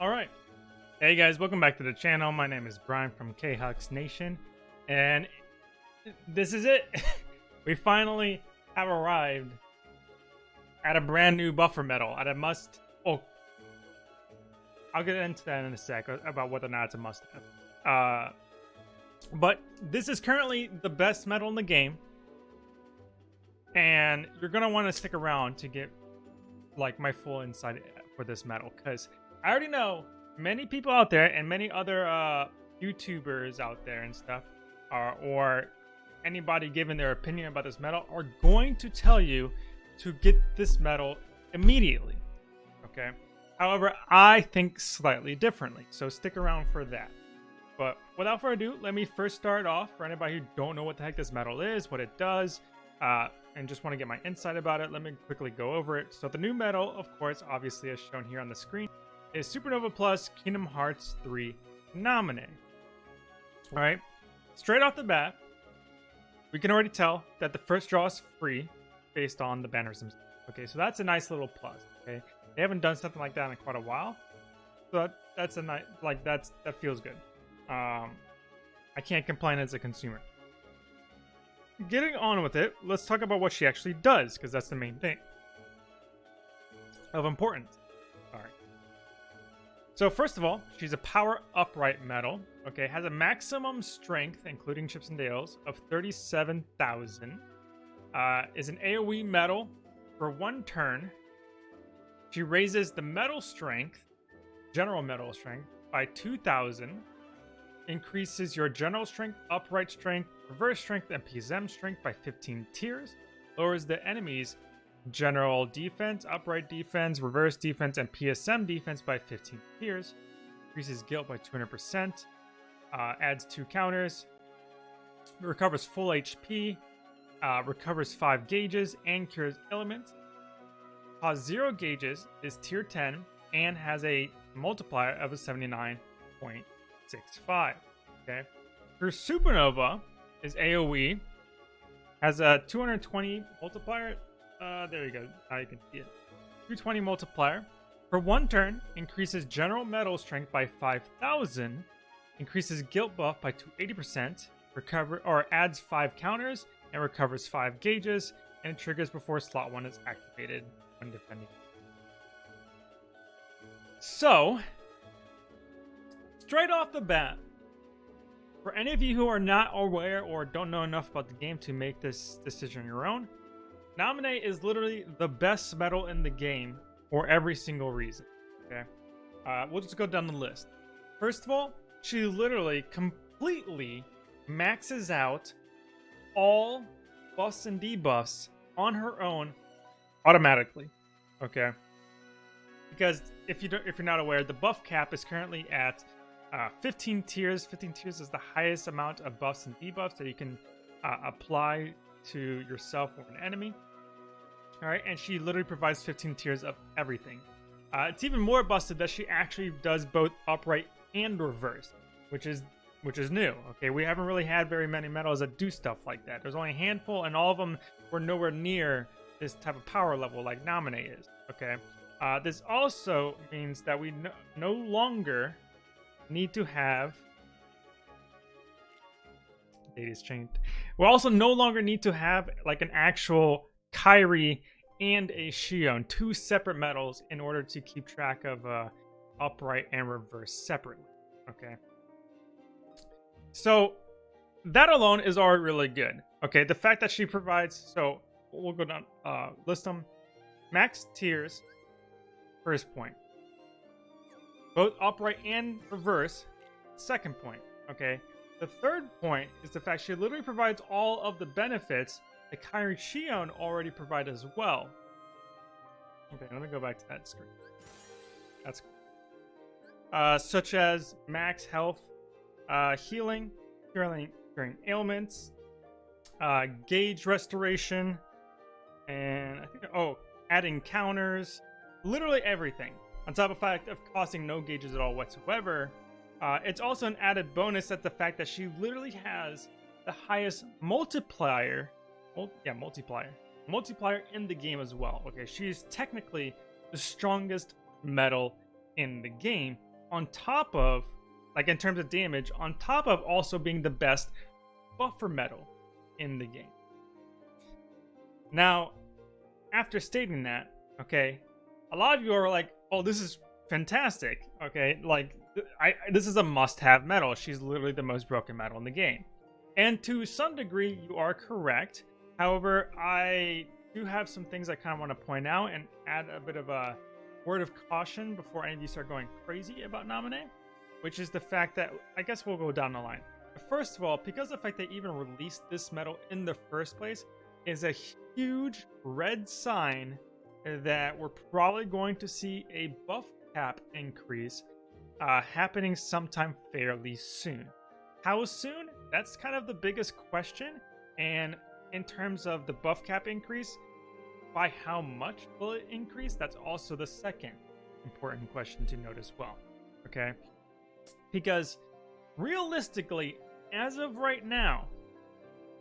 Alright. Hey guys, welcome back to the channel. My name is Brian from KHux Nation. And this is it. we finally have arrived at a brand new buffer medal, At a must... Oh. I'll get into that in a sec about whether or not it's a must have. Uh, but this is currently the best medal in the game. And you're to want to stick around to get like my full insight for this medal because I already know many people out there and many other uh, YouTubers out there and stuff, are, or anybody giving their opinion about this medal, are going to tell you to get this medal immediately. Okay. However, I think slightly differently, so stick around for that. But without further ado, let me first start off for anybody who don't know what the heck this medal is, what it does, uh, and just want to get my insight about it. Let me quickly go over it. So the new medal, of course, obviously as shown here on the screen, is Supernova Plus Kingdom Hearts 3 Naminé. Alright, straight off the bat, we can already tell that the first draw is free based on the banners. Okay, so that's a nice little plus. Okay, they haven't done something like that in quite a while, so that's a nice like that's that feels good. Um, I can't complain as a consumer. Getting on with it, let's talk about what she actually does because that's the main thing of importance. So first of all, she's a power upright medal. Okay, has a maximum strength, including chips and dales, of 37,000. Uh, is an AoE medal for one turn. She raises the medal strength, general medal strength, by 2,000. Increases your general strength, upright strength, reverse strength, and PSM strength by 15 tiers. Lowers the enemy's general defense, upright defense, reverse defense, and PSM defense by 15 tiers. Increases guilt by 200%. Uh, adds two counters. Recovers full HP. Uh, recovers 5 gauges and cures elements. Has 0 gauges, is tier 10, and has a multiplier of a 79.65. Okay. Her Supernova is AoE. Has a 220 multiplier uh, there you go. Now you can see it. 220 multiplier. For one turn, increases general medal strength by 5,000. Increases guilt buff by 80%. Recover or adds 5 counters and recovers 5 gauges. And it triggers before slot 1 is activated when defending. So, straight off the bat, for any of you who are not aware or don't know enough about the game to make this decision on your own, Naminé is literally the best medal in the game for every single reason. Okay, uh, we'll just go down the list. First of all, she literally completely maxes out all buffs and debuffs on her own automatically. Okay, because if you don't, if you're not aware, the buff cap is currently at uh, 15 tiers. 15 tiers is the highest amount of buffs and debuffs that you can uh, apply to yourself or an enemy. All right, and she literally provides 15 tiers of everything. Uh, it's even more busted that she actually does both upright and reverse, which is which is new. Okay, we haven't really had very many medals that do stuff like that. There's only a handful, and all of them were nowhere near this type of power level like Naminé is. Okay, uh, this also means that we no, no longer need to have data's changed. We also no longer need to have like an actual Kairi and a Xion, two separate medals in order to keep track of uh, upright and reverse separately. Okay. So that alone is already really good. Okay, the fact that she provides, so we'll go down, uh, list them. Max tiers, first point. Both upright and reverse, second point. Okay, the third point is the fact she literally provides all of the benefits the Kairi Xion already provide as well. Okay, let me go back to that screen. That's cool. Uh, such as max health, uh, healing, curing, ailments, uh, gauge restoration, and I think, oh, adding counters, literally everything. On top of fact of costing no gauges at all whatsoever, uh, it's also an added bonus that the fact that she literally has the highest multiplier yeah, multiplier. Multiplier in the game as well. Okay, she's technically the strongest medal in the game on top of, like in terms of damage, on top of also being the best buffer medal in the game. Now, after stating that, okay, a lot of you are like, "Oh, this is fantastic." Okay, like I this is a must-have medal. She's literally the most broken medal in the game. And to some degree, you are correct. However, I do have some things I kind of want to point out and add a bit of a word of caution before any of you start going crazy about Naminé, which is the fact that I guess we'll go down the line. First of all, because the fact they even released this medal in the first place is a huge red sign that we're probably going to see a buff cap increase uh, happening sometime fairly soon. How soon? That's kind of the biggest question. And in terms of the buff cap increase, by how much will it increase? That's also the second important question to note as well. Okay? Because realistically, as of right now,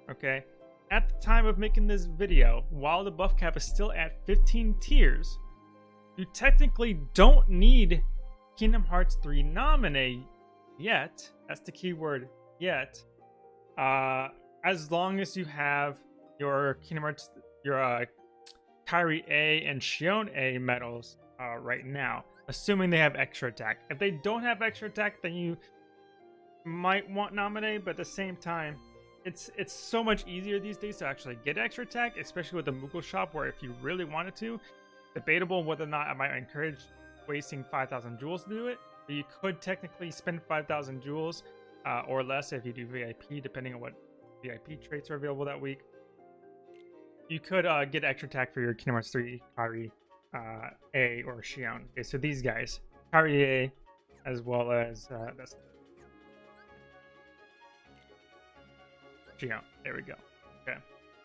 okay, at the time of making this video, while the buff cap is still at 15 tiers, you technically don't need Kingdom Hearts 3 Naminé yet. That's the keyword yet. Uh, as long as you have your Kingdom Hearts, your uh, Kairi A and Xion A medals uh, right now, assuming they have extra attack. If they don't have extra attack, then you might want Naminé, but at the same time, it's it's so much easier these days to actually get extra attack, especially with the Moogle shop, where if you really wanted to, debatable whether or not I might encourage wasting 5,000 jewels to do it, but you could technically spend 5,000 jewels uh, or less if you do VIP, depending on what VIP traits are available that week. You could uh, get extra attack for your Kingdom Hearts 3 Kairi uh, A or Xion. Okay, so these guys, Kairi A, as well as uh, that's Xion. There we go. Okay.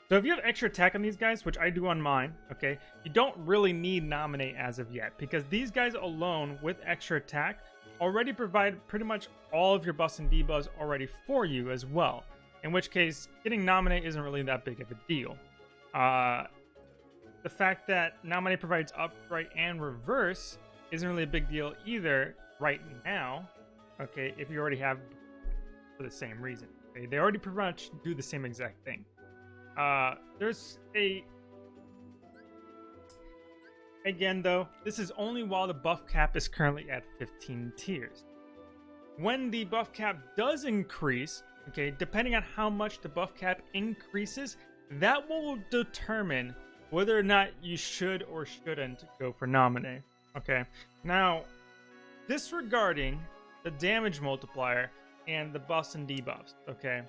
So if you have extra attack on these guys, which I do on mine, okay, you don't really need Naminé as of yet, because these guys alone with extra attack already provide pretty much all of your buffs and debuffs already for you as well. In which case, getting Naminé isn't really that big of a deal. Uh, the fact that Naminé provides upright and reverse isn't really a big deal either right now, okay, if you already have for the same reason. Okay? They already pretty much do the same exact thing. Uh, there's a... Again, though, this is only while the buff cap is currently at 15 tiers. When the buff cap does increase, okay, depending on how much the buff cap increases, that will determine whether or not you should or shouldn't go for Naminé. Okay, now, disregarding the damage multiplier and the buffs and debuffs, okay,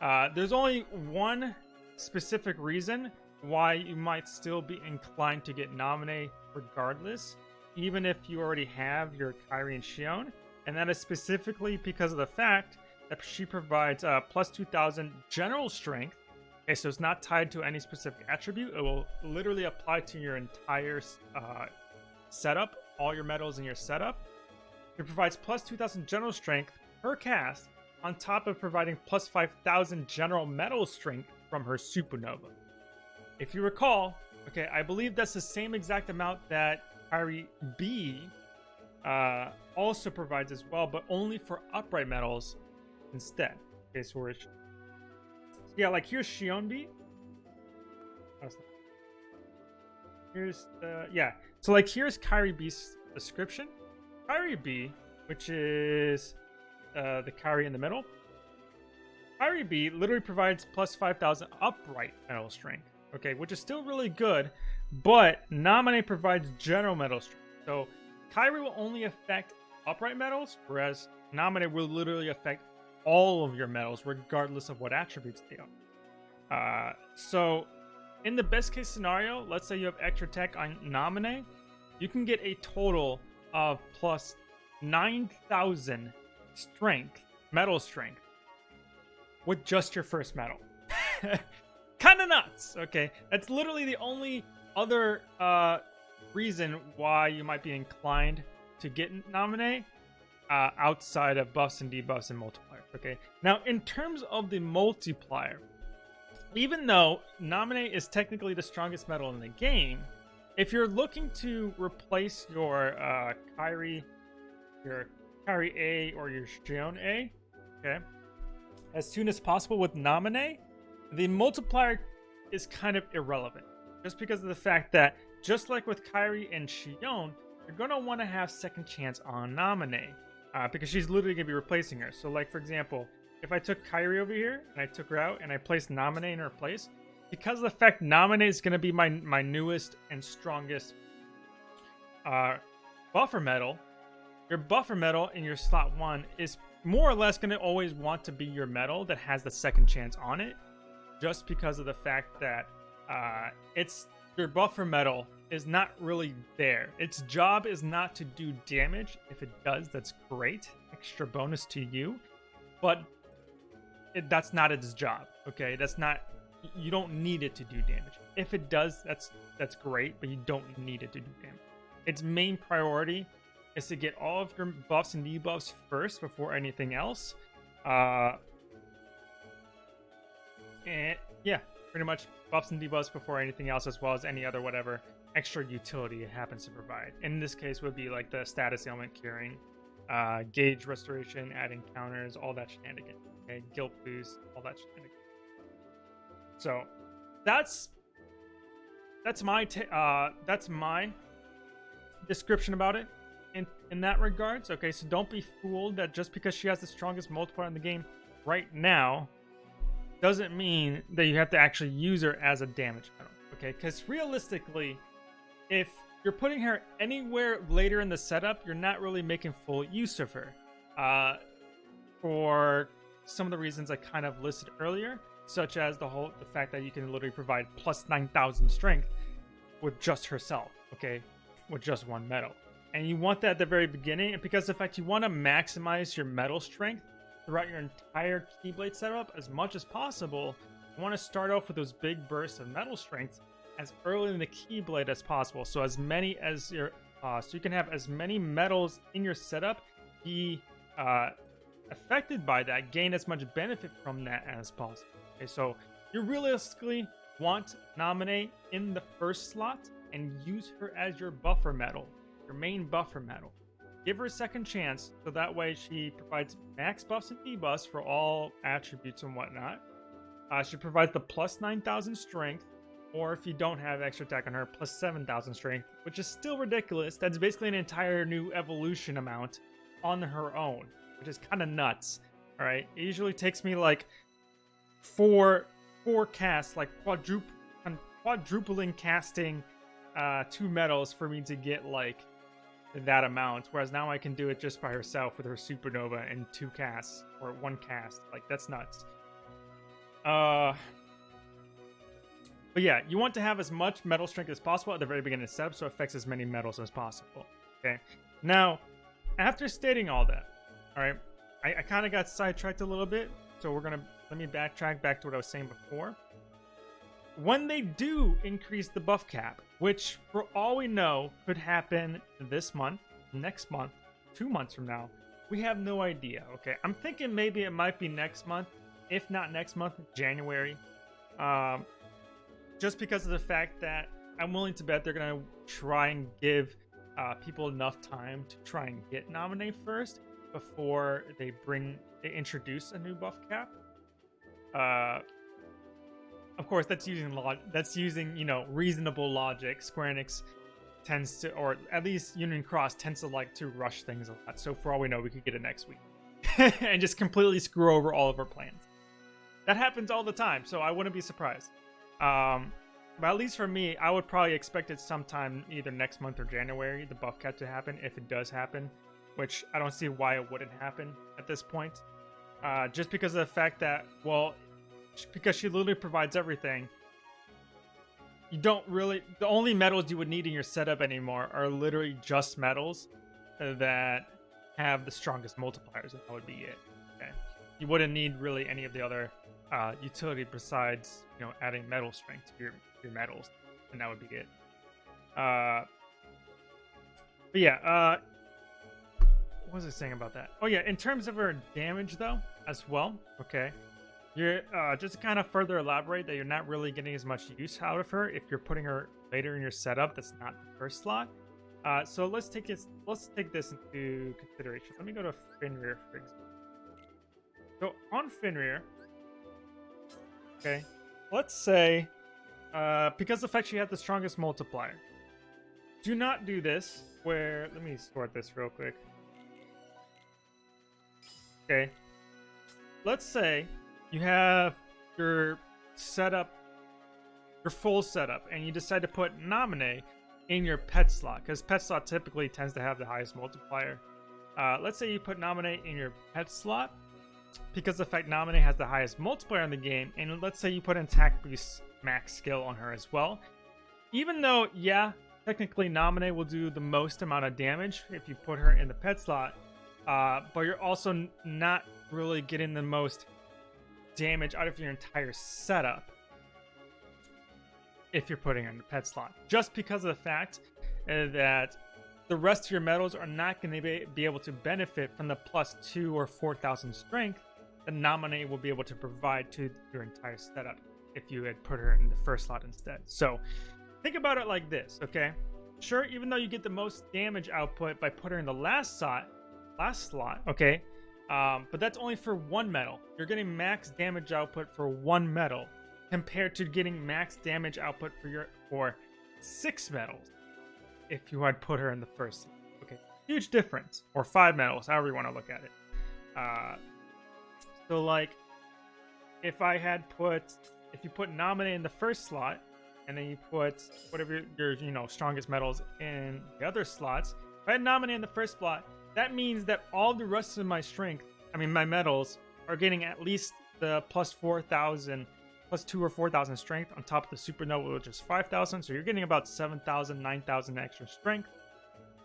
uh, there's only one specific reason why you might still be inclined to get Naminé regardless, even if you already have your Kairi and Xion, and that is specifically because of the fact she provides uh, plus 2000 general strength. Okay, so it's not tied to any specific attribute. It will literally apply to your entire uh, setup, all your medals in your setup. It provides plus 2000 general strength per cast, on top of providing plus 5000 general medal strength from her supernova. If you recall, okay, I believe that's the same exact amount that Kairi B uh, also provides as well, but only for upright medals instead. Okay, so we're yeah, like here's Xion B. Here's the yeah. So like here's Kairi B's description. Kairi B, which is uh, the Kairi in the middle, Kairi B literally provides plus 5,000 upright medal strength, okay, which is still really good, but Naminé provides general medal strength. So Kairi will only affect upright medals, whereas Naminé will literally affect all of your medals, regardless of what attributes they are. Uh, so, in the best case scenario, let's say you have extra tech on Naminé, you can get a total of plus 9,000 strength, medal strength, with just your first medal. kind of nuts. Okay, that's literally the only other uh, reason why you might be inclined to get Naminé uh, outside of buffs and debuffs and multipliers. Okay, now in terms of the multiplier, even though Naminé is technically the strongest medal in the game, if you're looking to replace your uh, Kairi your Kairi A or your Xion A, okay, as soon as possible with Naminé, the multiplier is kind of irrelevant. Just because of the fact that, just like with Kairi and Xion, you're going to want to have second chance on Naminé. Uh, because she's literally going to be replacing her. So, like, for example, if I took Kairi over here, and I took her out, and I placed Naminé in her place, because of the fact Naminé is going to be my, my newest and strongest uh, buffer medal, your buffer medal in your slot 1 is more or less going to always want to be your medal that has the second chance on it, just because of the fact that uh, it's your buffer medal is not really there. Its job is not to do damage. If it does, that's great. Extra bonus to you. But it, that's not its job. Okay, that's not. You don't need it to do damage. If it does, that's that's great, but you don't need it to do damage. Its main priority is to get all of your buffs and debuffs first before anything else. Uh, and yeah, pretty much buffs and debuffs before anything else, as well as any other whatever extra utility it happens to provide. In this case, would be like the status ailment curing, uh, gauge restoration, adding counters, all that shenanigans. Okay, guilt boost, all that shenanigans. So that's that's my uh, that's my description about it in in that regards. Okay, so don't be fooled that just because she has the strongest multiplier in the game right now doesn't mean that you have to actually use her as a damage medal. Okay, because realistically, if you're putting her anywhere later in the setup, you're not really making full use of her. Uh, for some of the reasons I kind of listed earlier, such as the whole the fact that you can literally provide plus 9,000 strength with just herself, okay, with just one medal. And you want that at the very beginning, because the fact you want to maximize your medal strength throughout your entire Keyblade setup as much as possible, you want to start off with those big bursts of medal strength as early in the Keyblade as possible. So as many as your, uh, so you can have as many medals in your setup be uh, affected by that, gain as much benefit from that as possible. Okay, so you realistically want Naminé in the first slot and use her as your buffer medal, your main buffer medal. Give her a second chance, so that way she provides max buffs and debuffs for all attributes and whatnot. Uh, she provides the plus 9,000 strength, or if you don't have extra attack on her, plus 7,000 strength, which is still ridiculous. That's basically an entire new evolution amount on her own, which is kind of nuts. All right, it usually takes me like four four casts, like quadruple quadrupling casting uh, two medals for me to get like that amount. Whereas now I can do it just by herself with her supernova and two casts or one cast. Like that's nuts. Uh, but yeah, you want to have as much medal strength as possible at the very beginning of the setup so it affects as many medals as possible. Okay. Now, after stating all that, all right, I, I kind of got sidetracked a little bit. So we're going to, let me backtrack back to what I was saying before. When they do increase the buff cap, which for all we know could happen this month, next month, two months from now, we have no idea. Okay. I'm thinking maybe it might be next month. If not next month, January. Um, just because of the fact that I'm willing to bet they're gonna try and give uh, people enough time to try and get nominated first before they bring they introduce a new buff cap. Uh, of course, that's using log that's using you know reasonable logic. Square Enix tends to, or at least Union Cross tends to like to rush things a lot. So for all we know, we could get it next week and just completely screw over all of our plans. That happens all the time, so I wouldn't be surprised. Um, but at least for me, I would probably expect it sometime either next month or January, the buff cap to happen, if it does happen, which I don't see why it wouldn't happen at this point. Uh, just because of the fact that, well, because she literally provides everything, you don't really, the only medals you would need in your setup anymore are literally just medals that have the strongest multipliers, and that would be it. Okay. You wouldn't need really any of the other uh, utility besides you know adding medal strength to your your medals, and that would be it. Uh, but yeah, uh, what was I saying about that? Oh yeah, in terms of her damage though, as well. Okay, you're uh, just kind of further elaborate that you're not really getting as much use out of her if you're putting her later in your setup. That's not the first slot. Uh, so let's take it let's take this into consideration. Let me go to Fenrir for example. So on Fenrir, okay, let's say uh, because the fact she had the strongest multiplier. Do not do this where let me sort this real quick. Okay. Let's say you have your setup, your full setup, and you decide to put Naminé in your pet slot, because pet slot typically tends to have the highest multiplier. Uh, let's say you put Naminé in your pet slot, because the fact Naminé has the highest multiplier in the game, and let's say you put in attack boost max skill on her as well. Even though, yeah, technically Naminé will do the most amount of damage if you put her in the pet slot, uh, but you're also not really getting the most damage out of your entire setup if you're putting in the pet slot. Just because of the fact uh, that the rest of your medals are not going to be, able to benefit from the plus 2 or 4,000 strength the Naminé will be able to provide to your entire setup if you had put her in the first slot instead. So think about it like this, okay? Sure, even though you get the most damage output by putting her in the last slot, last slot, okay? Um, but that's only for one medal. You're getting max damage output for one medal compared to getting max damage output for your for six medals if you had put her in the first. Okay, huge difference. Or five medals, however you want to look at it. Uh, so like, if I had put, if you put Naminé in the first slot, and then you put whatever your, you know strongest medals in the other slots. If I had Naminé in the first slot, that means that all the rest of my strength, I mean my medals, are getting at least the plus 4,000, plus 2 or 4,000 strength on top of the supernova, which is 5,000. So you're getting about 7,000, 9,000 extra strength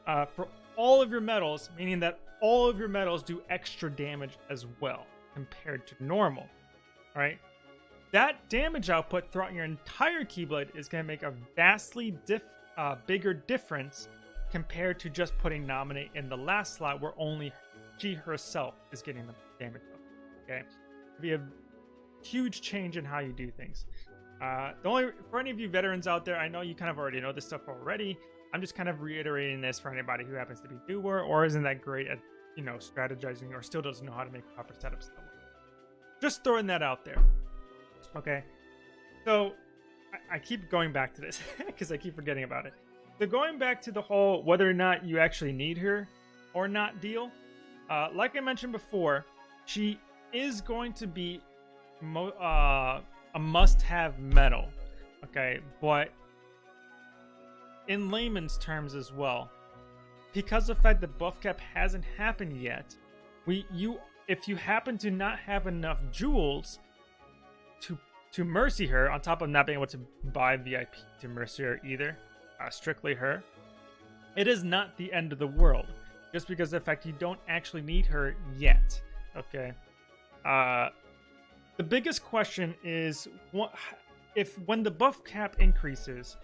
uh, for all of your medals, meaning that all of your medals do extra damage as well compared to normal. All right. That damage output throughout your entire Keyblade is going to make a vastly diff, uh, bigger difference compared to just putting Naminé in the last slot where only she herself is getting the damage up. Okay, It'd be a huge change in how you do things. Uh, the only for any of you veterans out there, I know you kind of already know this stuff already. I'm just kind of reiterating this for anybody who happens to be newer or isn't that great at you know strategizing or still doesn't know how to make proper setups. Just throwing that out there. Okay, so I, I keep going back to this because I keep forgetting about it. So going back to the whole whether or not you actually need her or not deal, uh, like I mentioned before, she is going to be mo- uh, a must-have medal. Okay, but in layman's terms as well, because of the fact that buff cap hasn't happened yet, we you if you happen to not have enough jewels to to mercy her, on top of not being able to buy VIP to mercy her either, uh, strictly her, it is not the end of the world. Just because of the fact you don't actually need her yet. Okay. Uh, the biggest question is what if when the buff cap increases,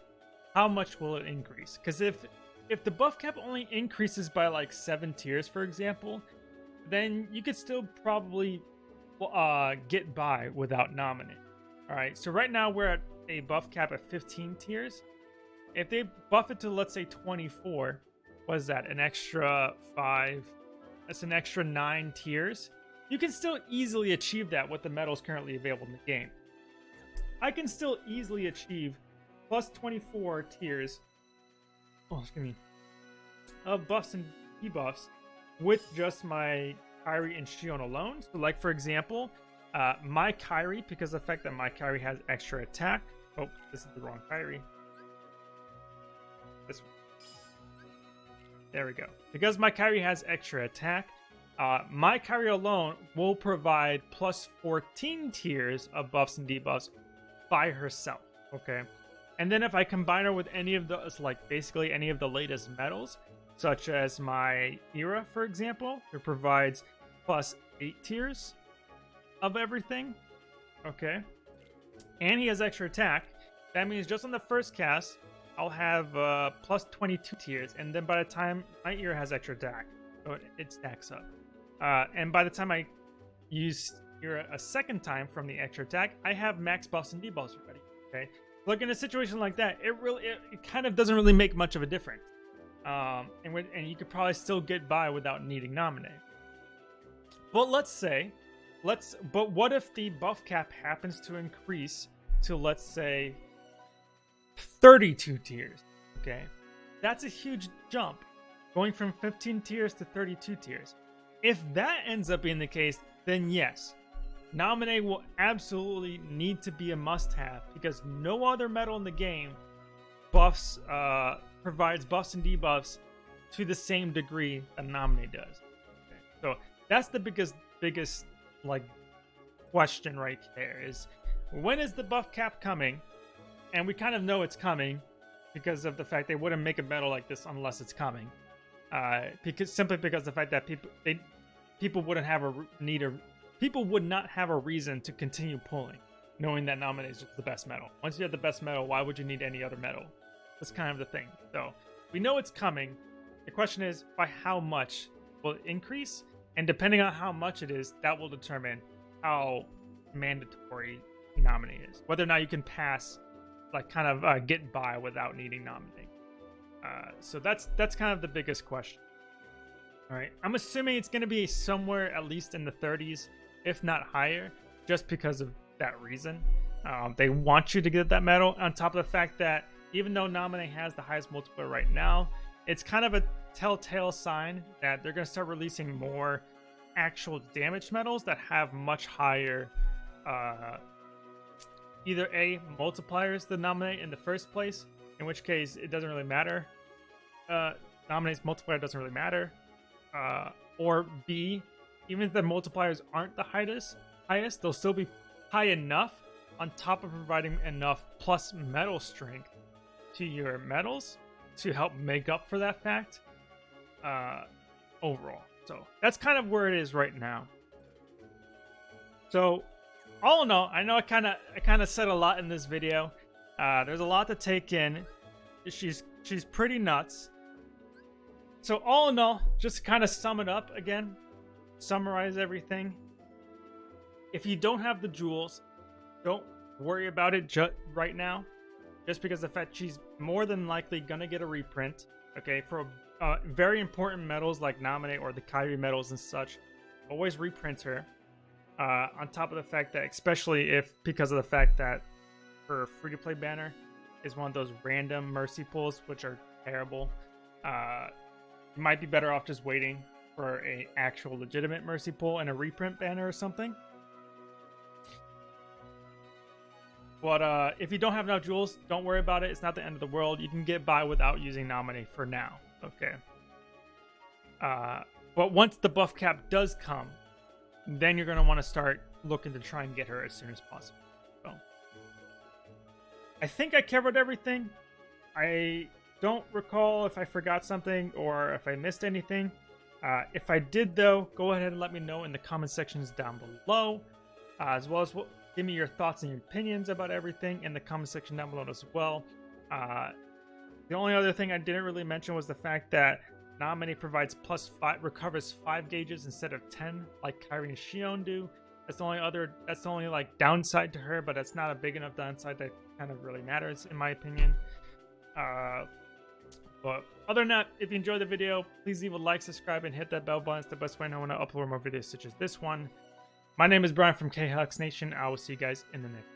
how much will it increase? Because if if the buff cap only increases by like seven tiers, for example, then you could still probably uh, get by without Naminé. All right. So right now we're at a buff cap of 15 tiers. If they buff it to let's say 24, what is that? An extra five? That's an extra nine tiers. You can still easily achieve that with the medals currently available in the game. I can still easily achieve plus 24 tiers. Oh, excuse me. Of buffs and debuffs with just my Kairi and Xion alone. So, like for example, uh, my Kairi, because of the fact that my Kairi has extra attack. Oh, this is the wrong Kairi. This one. There we go. Because my Kairi has extra attack, uh, my Kairi alone will provide plus 14 tiers of buffs and debuffs by herself. Okay. And then if I combine her with any of those, like basically any of the latest medals, such as my Ira, for example, it provides plus 8 tiers of everything. Okay. And he has extra attack. That means just on the first cast, I'll have uh, plus 22 tiers, and then by the time my Ira has extra attack, so it stacks up. Uh, and by the time I use Ira a second time from the extra attack, I have max buffs and debuffs already. Okay, look in a situation like that, it really, it, it kind of doesn't really make much of a difference. um, and when, and you could probably still get by without needing Naminé. But let's say, let's. But what if the buff cap happens to increase to let's say 32 tiers? Okay, that's a huge jump, going from 15 tiers to 32 tiers. If that ends up being the case, then yes, Naminé will absolutely need to be a must-have because no other medal in the game buffs uh, provides buffs and debuffs to the same degree that Naminé does. Okay. So that's the biggest biggest like question right there is when is the buff cap coming? And we kind of know it's coming because of the fact they wouldn't make a medal like this unless it's coming. Uh, because simply because the fact that people they people wouldn't have a need a people would not have a reason to continue pulling, knowing that Naminé is the best medal. Once you have the best medal, why would you need any other medal? That's kind of the thing. So we know it's coming. The question is by how much will it increase? And depending on how much it is, that will determine how mandatory Naminé is. Whether or not you can pass, like kind of uh, get by without needing Naminé. Uh, so that's that's kind of the biggest question. All right, I'm assuming it's going to be somewhere at least in the 30s if not higher, just because of that reason. Um, they want you to get that medal, on top of the fact that even though Naminé has the highest multiplier right now, it's kind of a telltale sign that they're going to start releasing more actual damage medals that have much higher uh, either A, multipliers than Naminé in the first place, in which case it doesn't really matter. Uh, multiplier doesn't really matter. Uh, or B, even if the multipliers aren't the highest, highest, they'll still be high enough on top of providing enough plus medal strength to your medals to help make up for that fact uh, overall. So that's kind of where it is right now. So all in all, I know I kind of I kind of said a lot in this video. Uh, there's a lot to take in. She's she's pretty nuts. So all in all, just to kind of sum it up again, summarize everything. If you don't have the jewels, don't worry about it ju- right now. Just because the fact she's more than likely gonna get a reprint. Okay, for uh, very important medals like Naminé or the Kairi medals and such, always reprint her. Uh, on top of the fact that, especially if because of the fact that her free to play banner is one of those random mercy pulls, which are terrible. Uh, might be better off just waiting for a actual legitimate mercy pull and a reprint banner or something. But uh, if you don't have enough jewels, don't worry about it. It's not the end of the world. You can get by without using Naminé for now. Okay. Uh, but once the buff cap does come, then you're going to want to start looking to try and get her as soon as possible. So, I think I covered everything. I don't recall if I forgot something or if I missed anything. Uh, if I did, though, go ahead and let me know in the comment sections down below, uh, as well as give me your thoughts and your opinions about everything in the comment section down below as well. Uh, the only other thing I didn't really mention was the fact that Naminé provides plus five, recovers five gauges instead of ten, like Kairi and Xion do. That's the only other, that's the only like downside to her, but that's not a big enough downside that kind of really matters in my opinion. Uh, but other than that, if you enjoyed the video, please leave a like, subscribe, and hit that bell button. It's the best way I know when I upload more videos such as this one. My name is Brian from KHux Nation. I will see you guys in the next